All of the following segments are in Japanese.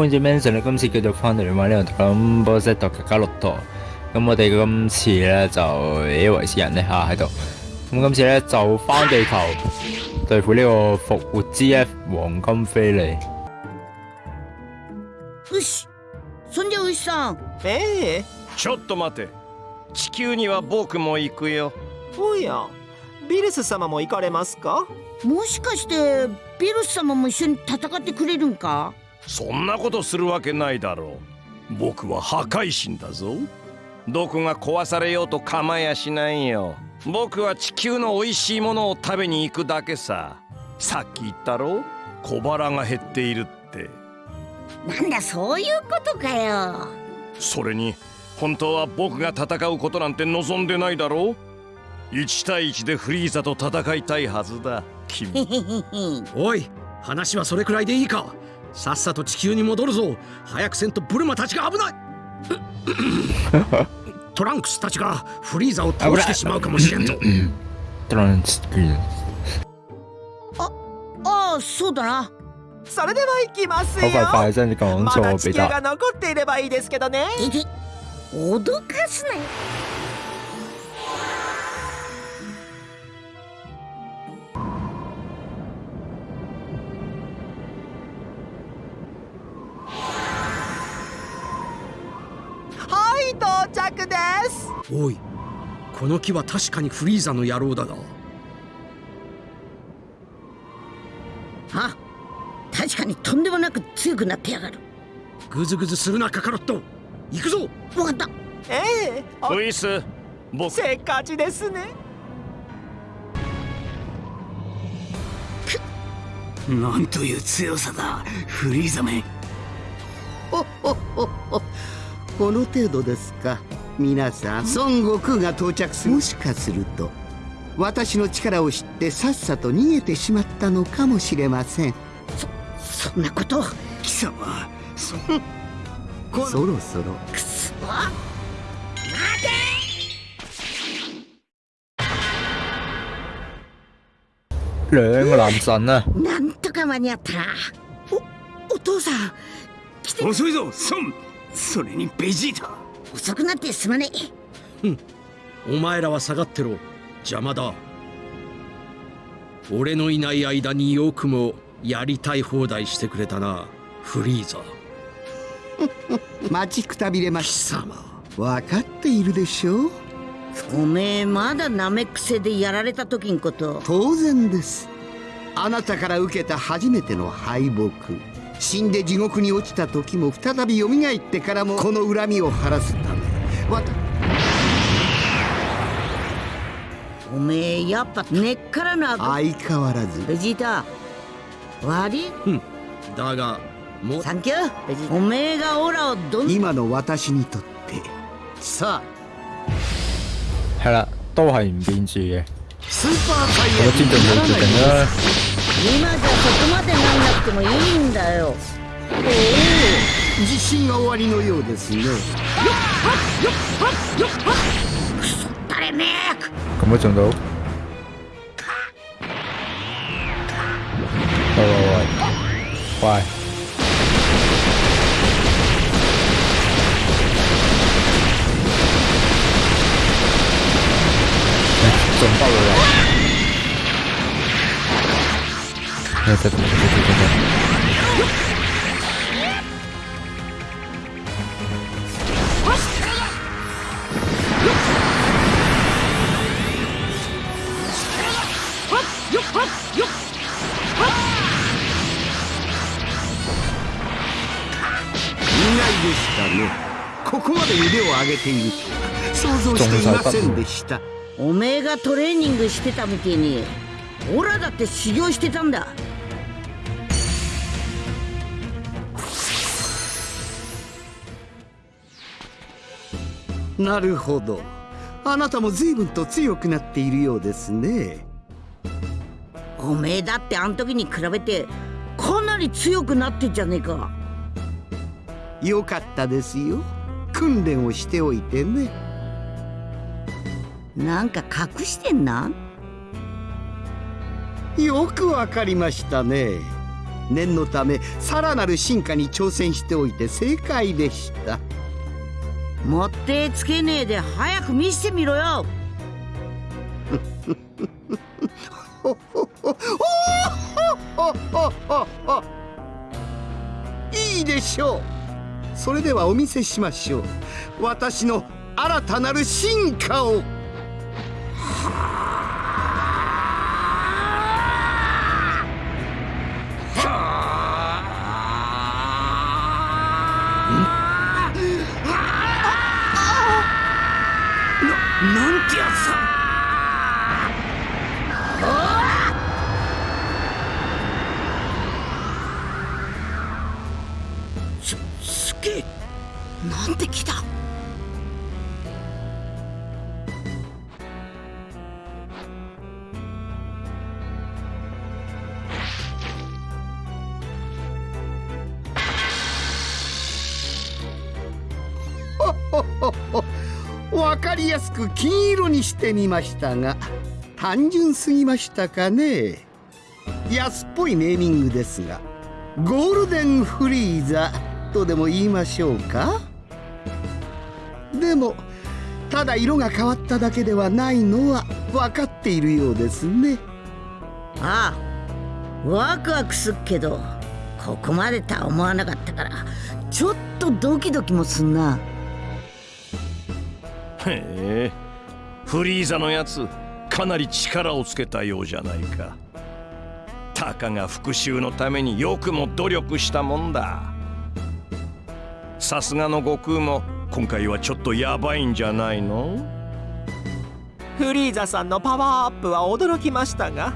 換住 mention 咧，今次繼續翻嚟玩呢個咁波塞特嘅加洛托。咁我哋今次咧就誒維斯人咧嚇喺度。咁今次咧就翻地球對付呢個復活 GF 黃金飛利。よしそんじゃ牛さんええちょっと待て地球には僕も行くよおやビルス様も行かれますか？もしかしてビルス様も一緒に戦ってくれるんか？そんなことするわけないだろう。僕は破壊神だぞ。どこが壊されようと構やしないよ。僕は地球の美味しいものを食べに行くだけさ。さっき言ったろ。小腹が減っているって。なんだそういうことかよ。それに本当は僕が戦うことなんて望んでないだろう。1対1でフリーザと戦いたいはずだ。君。おい話はそれくらいでいいかさっさと地球に戻るぞ。早くせんとブルマたちが危ない。トランクスたちがフリーザを倒してしまうかもしれんぞ。トランスクリーン。ああそうだな。それでは行きます好よまだ。地球が残っていればいいですけどね。脅かすなよおいこの木は確かにフリーザの野郎だが。あ確かにとんでもなく強くなってやがる。グズグズするなカカロット。行くぞ。わかった。ええ。おウイス僕。せっかちですね。なんという強さだフリーザめ。ほほほほこの程度ですか皆さん孫悟空が到着する。もしかすると私の力を知ってさっさと逃げてしまったのかもしれません。そんなこと。貴様そそろそろ。くそ兩個男神啊！なんとか間に合った。なおお父さん来て。遅いぞ孫。それにベジータ遅くなってすまねえお前らは下がってろ。邪魔だ。俺のいない間によくもやりたい放題してくれたな。フリーザ。待ちくたびれま貴し様。分かっているでしょう。おめえまだナメック星でやられた時んこと。当然です。あなたから受けた初めての敗北死んで地獄に落ちた時も再び蘇ってからもこの恨みを晴らすため。わたおめえやっぱ根っからの悪相変わらず。ベジータ悪いだがもうサンキュー。ベジータおめえがオラをどん今の私にとって。さ係啦，都係唔變住嘅。スーパーサイ我都尊重佢決定啦。今じゃそこまでなんなくてもいいんだよ自信が終わりのようですね誰め咁都中到。喂喂喂，喂！中爆了啦！对对对对对对对。意外でしたね。ここまで腕を上げている。と想像していませんでした。おめえがトレーニングしてたみてえにオラだって修行してたんだ。なるほど。あなたも随分と強くなっているようですね。おめえだってあん時に比べてかなり強くなってんじゃねえか。よかったですよ。訓練をしておいてね。なんか隠してんな。よくわかりましたね。念のためさらなる進化に挑戦しておいて正解でしたもってつけねえで早く見せてみろよ。いいでしょう。それではお見せしましょう。私の新たなる進化を。わかりやすく金色にしてみましたが単純すぎましたかね安っぽいネーミングですがゴールデンフリーザとでも言いましょうかでもただ色が変わっただけではないのは分かっているようですね。ああワクワクすっけどここまでとは思わなかったからちょっとドキドキもすんな。へえフリーザのやつかなり力をつけたようじゃないか。たかが復讐のためによくも努力したもんだ。さすがの悟空も今回はちょっとヤバいんじゃないの？フリーザさんのパワーアップは驚きましたが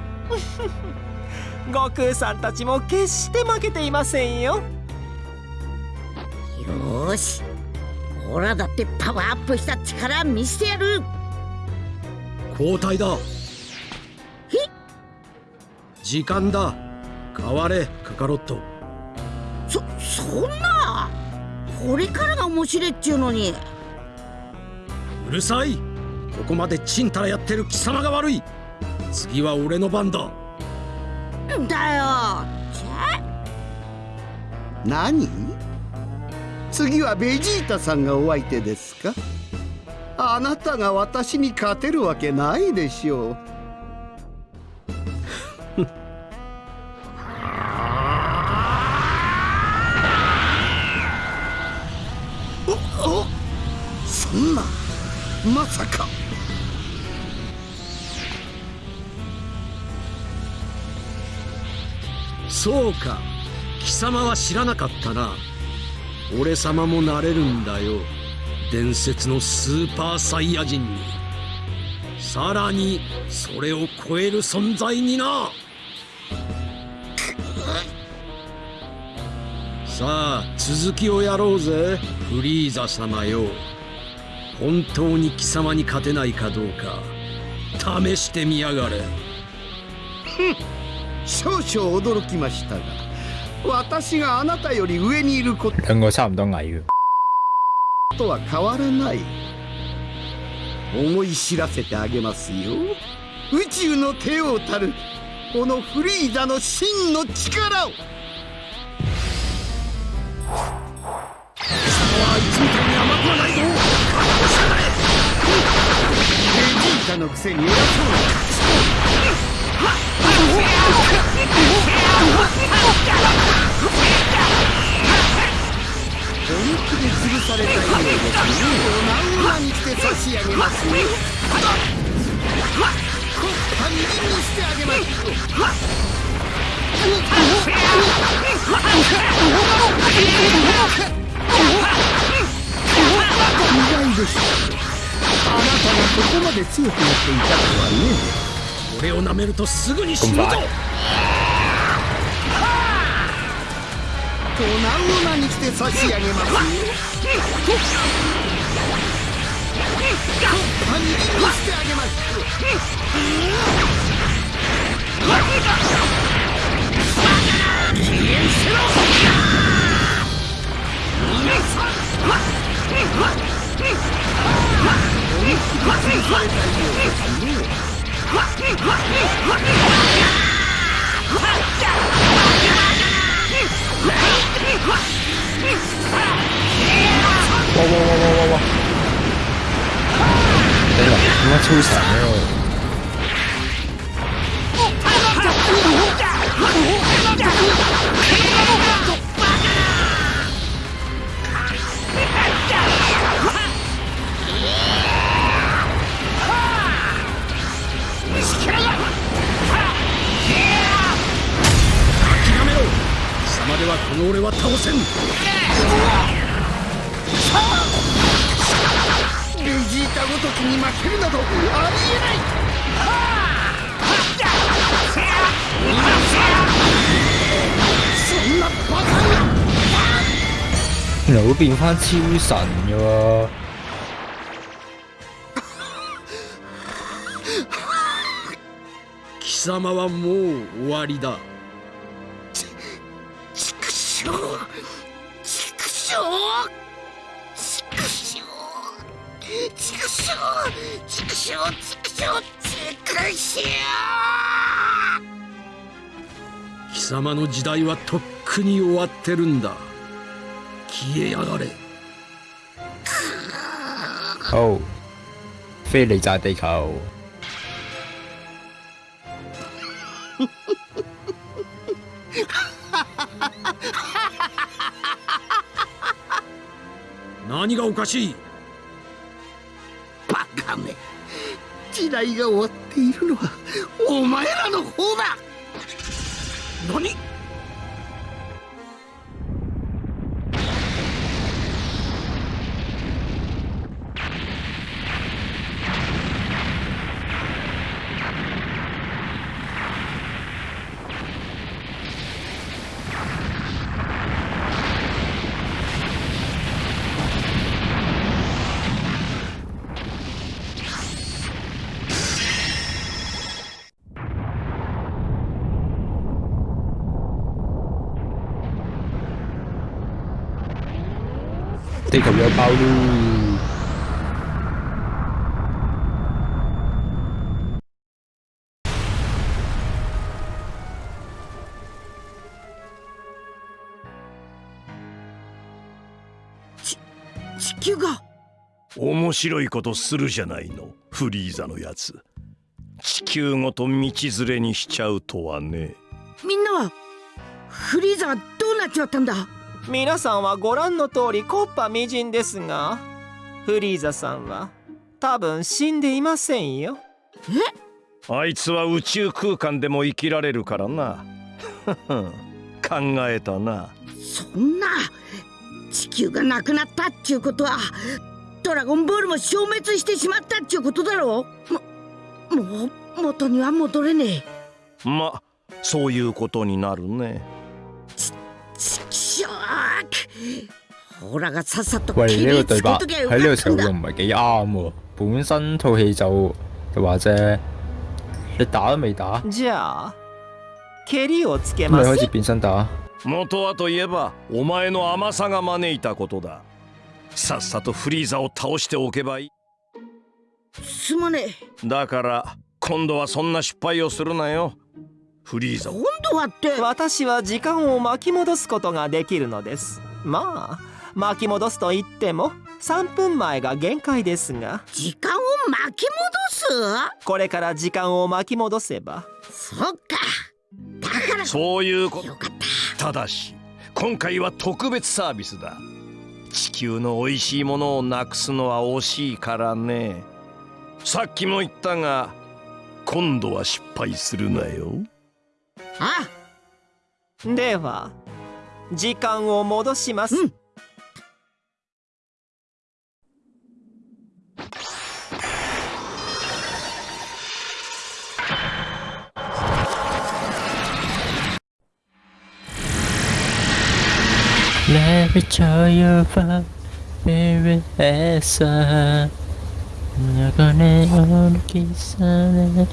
悟空さんたちも決して負けていませんよ。よーしオラだってパワーアップした力見せてやる。交代だ。時間だ。変われカカロット。そそんなこれからが面白いっちゅうのに。うるさい。ここまでちんたらやってる貴様が悪い。次は俺の番だ。だよ。じゃ何？次はベジータさんがお相手ですか？あなたが私に勝てるわけないでしょうまさか。そうか。貴様は知らなかったな。俺様もなれるんだよ。伝説のスーパーサイヤ人に。さらにそれを超える存在にな。さあ続きをやろうぜフリーザ様よ。本当に貴様に勝てないかどうか試してみやがれ。少々驚きましたが私があなたより上にいるこ兩個差唔多矮嘅。とは変わらない。思い知らせてあげますよ。宇宙の帝王たるこのフリーザの真の力を。貴様はいつみたいに甘くはないぞベジータのくせに偉そうな本気で潰されたようですねお何万にして差し上げますよこったみりんにしてあげますよ意外ですあなたがここまで強くなっていたとはね俺を舐めるとすぐに死ぬぞ。粉々にして差し上げます。よパニにしてあげます哇哇哇哇哇哇！頂啦，點解超神咧？諦めろ俺は倒せん。ベジータごときに負けるなどありえない。そんなバカな原來會變翻超神嘅喎。貴様はもう終わりだ畜生畜生畜生畜生貴様の時代はとっくに終わってるんだ消えやがれ好，飛離炸地球。何がおかしい時代が終わっているのはお前らの方だ。何？地球有爆咯！地球が。面白いことするじゃないのフリーザのやつ。地球ごと道連れにしちゃうとはね。みんなはフリーザはどうなっちまったんだ？皆さんはご覧の通りコッパみじんですがフリーザさんは多分死んでいませんよ。あいつは宇宙空間でも生きられるからな。考えたな。そんな地球がなくなったっちゅうことはドラゴンボールも消滅してしまったっちゅうことだろももう元には戻れねえ。まそういうことになるねうほらがさっさと喂，呢個對白喺呢個時候唔係幾啱喎。本身套戲就就話啫，你打都未打，じゃあ蹴りをつけ咁ます。你開始變身打。元はといえばお前の甘さが招いたことだ。さっさとフリーザを倒しておけばいい。すまねえ。だから今度はそんな失敗をするなよフリーザ。を今度はって。私は時間を巻き戻すことができるのです。まあ巻き戻すと言っても3分前が限界ですが。時間を巻き戻これから時間を巻き戻せば。すそっか。だから。そういうこと。よかった。ただし今回は特別サービスだ。地球の美味しいものをなくすのは惜しいからね。さっきも言ったが今度は失敗するなよあでは時間を戻します、うん。レビチョヨファベレエサ中根を抜き去れ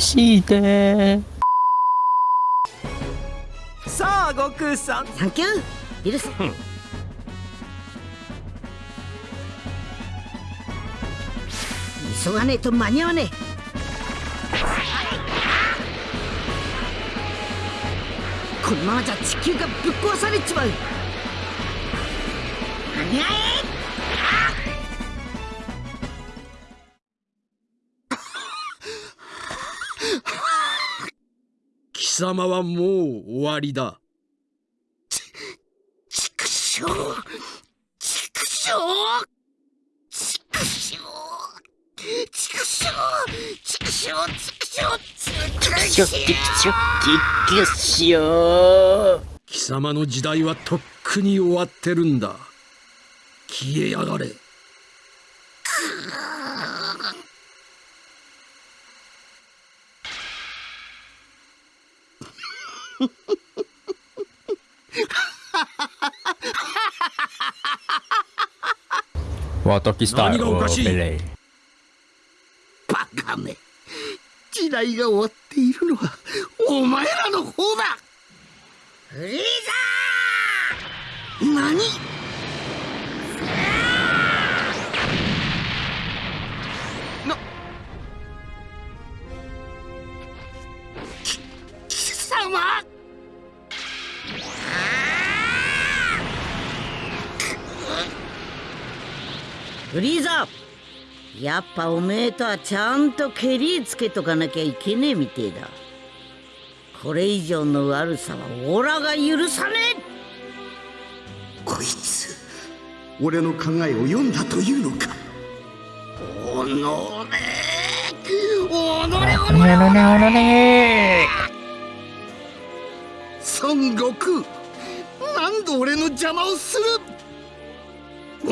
して。さあ悟空さん。サンキュー許す急がねえと間に合わねえ。このままじゃ地球がぶっ壊されちまう。あにゃえ様はもう終わりだ。畜生畜生畜生畜生畜生畜生畜生貴様の時代はとっくに終わってるんだ。消えやがれ。哇，Doggy Style 喎，何がおかしい俾你。バカめ。時代が終わっているのはお前らの方だ。フリー。何？やっぱおめえとはちゃんとケリつけとかなきゃいけねえみてえだ。これ以上の悪さはオラが許さねこいつ俺の考えを読んだというのか。おのれおのれおのれおのれ孫悟空何度俺の邪魔をする。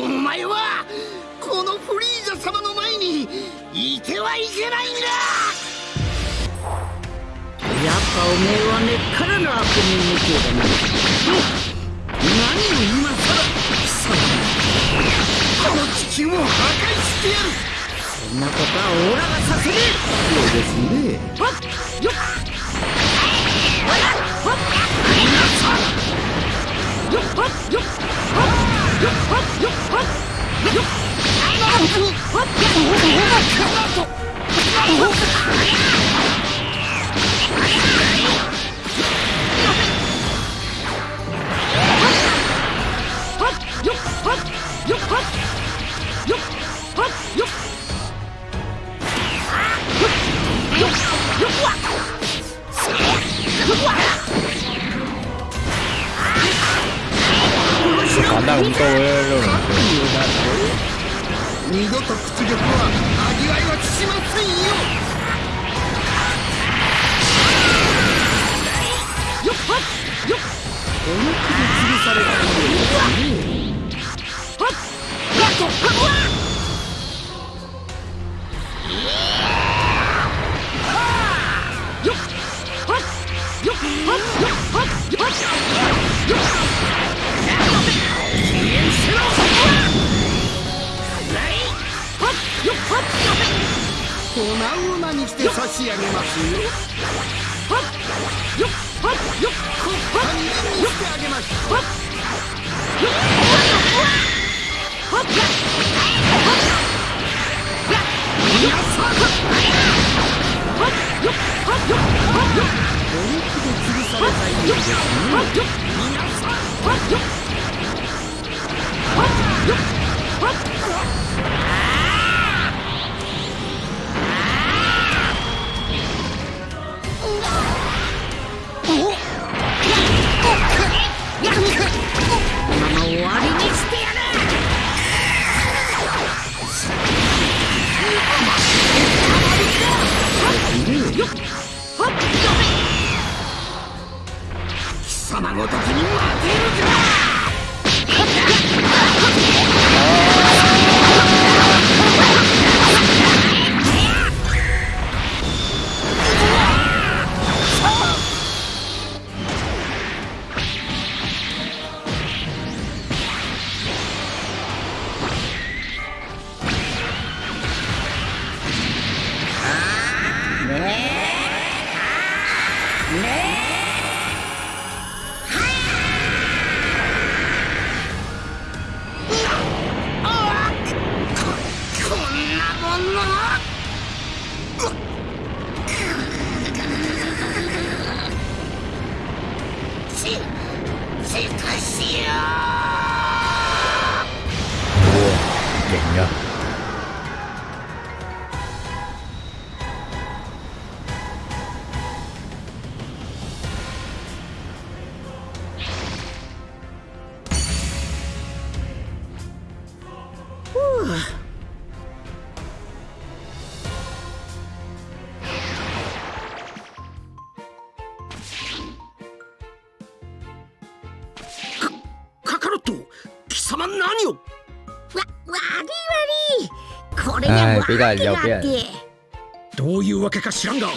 お前はこのフリーザ様の前にいてはいけないんだ!えやっぱおめえは根っからの悪人みてえだな何を今さら貴様この地球を破壊してやる。そんなことはオラがさせねそうですね。えはっ。よっ。よっ。はっ。よっ。はっ。よっはっよっはっよっ簡単咁多嘅呢二度と屈辱は味わいはしませんよ。っこの気で潰された。ようですね粉々にして差し上げます。よこ堪忍にしてあげます本気で潰されたようですねこのまま終わりにしてやるこれには唉訳比較有があって。別どういうわけか知らんが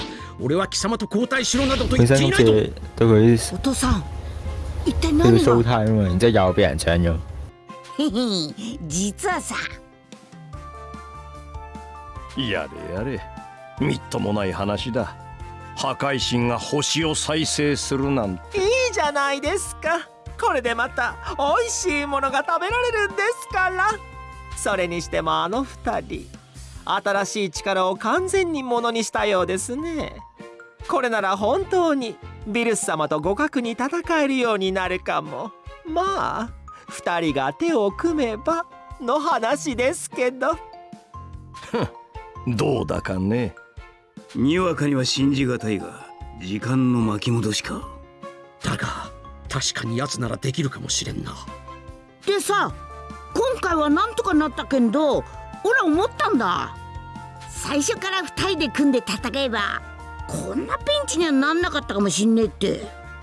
俺は貴様と交代しろなどと言っていないと似對佢お父さん一體佢何蘇が太啊嘛，然之後又俾人搶咗。へへ実はさ。やれやれ。みっともない話だ。破壊神が星を再生するなんて。いいじゃないですか。これでまた美味しいものが食べられるんですから。それにしてもあの二人新しい力を完全にものにしたようですね。これなら本当にビルス様と互角に戦えるようになるかも。まあ二人が手を組めばの話ですけど。どうだかね。にわかには信じがたいが時間の巻き戻しか。だが確かに奴ならできるかもしれんな。でさ今回はなんとかなったけんど俺思ったんだ。最初から二人で組んで戦えばこんなピンチにはなんなかったかもしんねえって。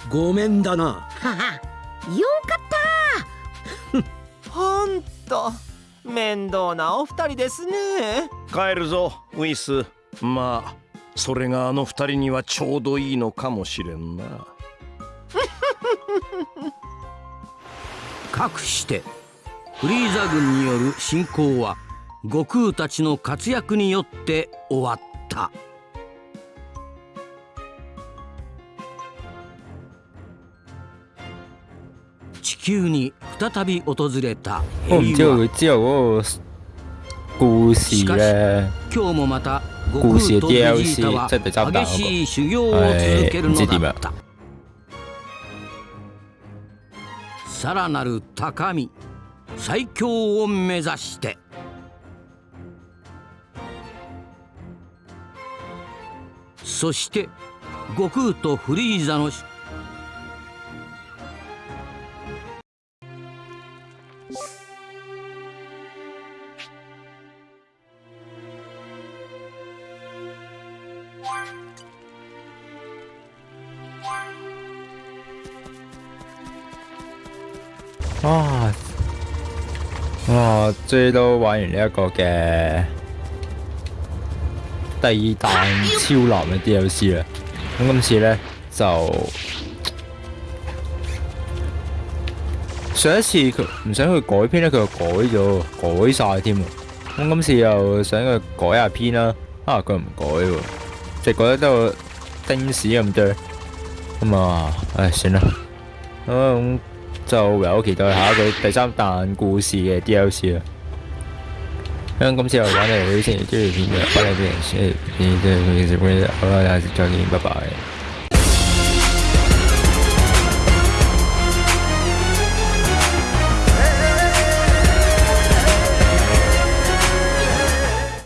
ごめんだな。ははよかった。ほんと面倒なお二人ですね。帰るぞウィス。まあそれがあの二人にはちょうどいいのかもしれんな。かくしてフリーザ軍による侵攻は悟空たちの活躍によって終わった。地球に再び訪れた平和佢之後嗰個故事咧，今日もまた悟空とベジータは激しい修行を続けるのだった。さらなる高み最強を目指してそして悟空とフリーザの啊啊，追都玩完呢一個嘅第二彈超男嘅 DLC 啦。咁今次咧就上一次佢唔想佢改編咧，佢又改咗，改晒添。咁今次又想佢改下編啦，啊佢唔改喎，即係改得得個丁屎咁多。咁啊，唉算啦，咁、就唯有期待下一個第三彈故事嘅 DLC 啦。咁今次又玩嚟呢星期追條片嘅，歡迎啲人 share 片，即係佢嘅 s u 好啦，下次再見，拜拜。